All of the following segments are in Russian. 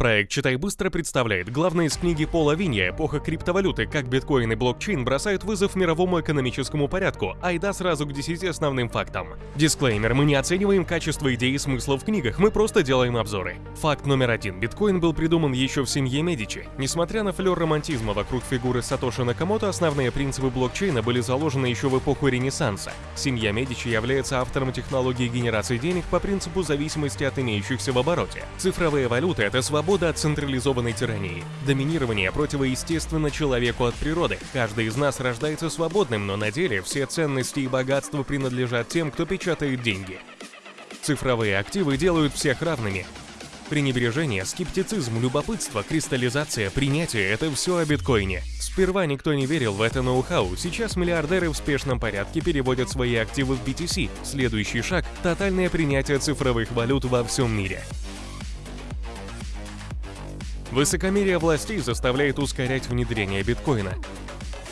Проект «Читай быстро» представляет главное из книги Пола Винья «Эпоха криптовалюты. Как биткоин и блокчейн бросают вызов мировому экономическому порядку». Айда сразу к 10 основным фактам. Дисклеймер. Мы не оцениваем качество идей и смысла в книгах, мы просто делаем обзоры. Факт номер один. Биткоин был придуман еще в семье Медичи. Несмотря на флер романтизма вокруг фигуры Сатоши Накамото, основные принципы блокчейна были заложены еще в эпоху Ренессанса. Семья Медичи является автором технологии генерации денег по принципу зависимости от имеющихся в обороте. Цифровые валюты — это свобода свобода от централизованной тирании. Доминирование противоестественно человеку от природы. Каждый из нас рождается свободным, но на деле все ценности и богатства принадлежат тем, кто печатает деньги. Цифровые активы делают всех равными. Пренебрежение, скептицизм, любопытство, кристаллизация, принятие – это все о биткоине. Сперва никто не верил в это ноу-хау, сейчас миллиардеры в спешном порядке переводят свои активы в BTC. Следующий шаг – тотальное принятие цифровых валют во всем мире. Высокомерие властей заставляет ускорять внедрение биткоина.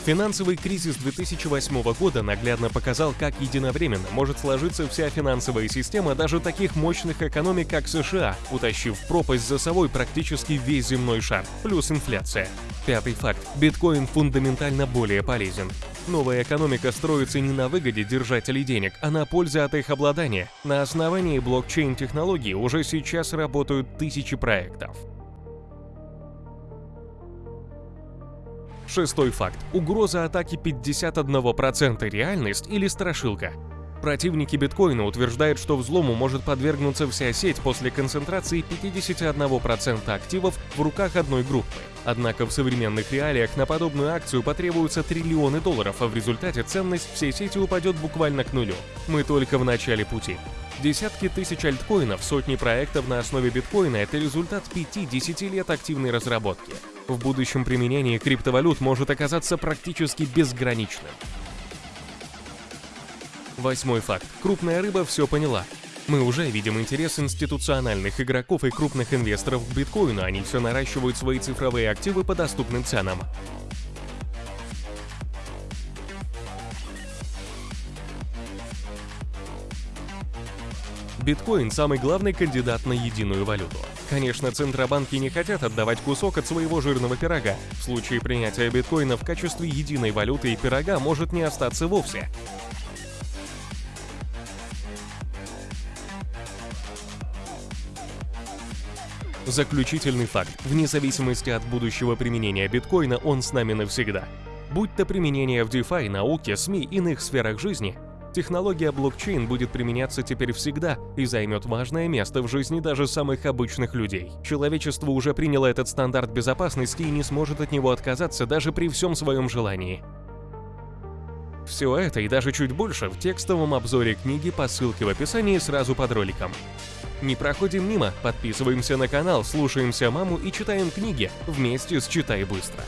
Финансовый кризис 2008 года наглядно показал, как единовременно может сложиться вся финансовая система даже таких мощных экономик, как США, утащив пропасть за собой практически весь земной шар, плюс инфляция. Пятый факт. Биткоин фундаментально более полезен. Новая экономика строится не на выгоде держателей денег, а на пользе от их обладания. На основании блокчейн-технологий уже сейчас работают тысячи проектов. Шестой факт. Угроза атаки 51% реальность или страшилка. Противники биткоина утверждают, что взлому может подвергнуться вся сеть после концентрации 51% активов в руках одной группы. Однако в современных реалиях на подобную акцию потребуются триллионы долларов, а в результате ценность всей сети упадет буквально к нулю. Мы только в начале пути. Десятки тысяч альткоинов, сотни проектов на основе биткоина – это результат 5-10 лет активной разработки. В будущем применение криптовалют может оказаться практически безграничным. Восьмой факт. Крупная рыба все поняла. Мы уже видим интерес институциональных игроков и крупных инвесторов к биткоину, они все наращивают свои цифровые активы по доступным ценам. Биткоин – самый главный кандидат на единую валюту. Конечно, центробанки не хотят отдавать кусок от своего жирного пирога. В случае принятия биткоина в качестве единой валюты и пирога может не остаться вовсе. Заключительный факт. Вне зависимости от будущего применения биткоина, он с нами навсегда. Будь то применение в DeFi, науке, СМИ, иных сферах жизни, Технология блокчейн будет применяться теперь всегда и займет важное место в жизни даже самых обычных людей. Человечество уже приняло этот стандарт безопасности и не сможет от него отказаться даже при всем своем желании. Все это и даже чуть больше в текстовом обзоре книги по ссылке в описании сразу под роликом. Не проходим мимо, подписываемся на канал, слушаемся маму и читаем книги вместе с «Читай быстро».